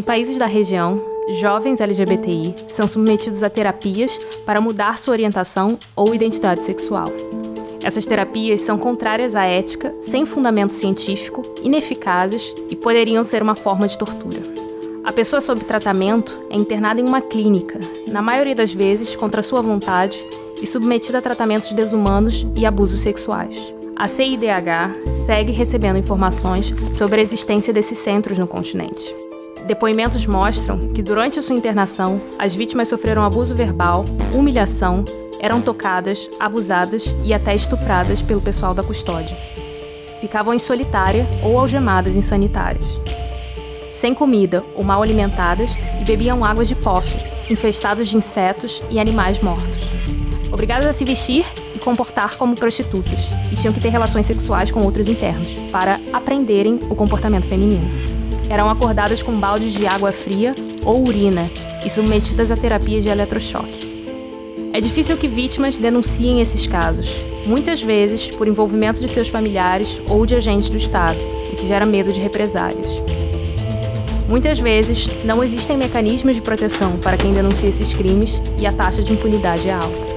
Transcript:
Em países da região, jovens LGBTI são submetidos a terapias para mudar sua orientação ou identidade sexual. Essas terapias são contrárias à ética, sem fundamento científico, ineficazes e poderiam ser uma forma de tortura. A pessoa sob tratamento é internada em uma clínica, na maioria das vezes contra sua vontade, e submetida a tratamentos desumanos e abusos sexuais. A CIDH segue recebendo informações sobre a existência desses centros no continente. Depoimentos mostram que durante sua internação, as vítimas sofreram abuso verbal, humilhação, eram tocadas, abusadas e até estupradas pelo pessoal da custódia. Ficavam em solitária ou algemadas em sanitários. Sem comida ou mal alimentadas e bebiam águas de poço, infestados de insetos e animais mortos. Obrigadas a se vestir e comportar como prostitutas, e tinham que ter relações sexuais com outros internos, para aprenderem o comportamento feminino eram acordadas com baldes de água fria ou urina e submetidas a terapias de eletrochoque. É difícil que vítimas denunciem esses casos, muitas vezes por envolvimento de seus familiares ou de agentes do Estado, o que gera medo de represálias. Muitas vezes, não existem mecanismos de proteção para quem denuncia esses crimes e a taxa de impunidade é alta.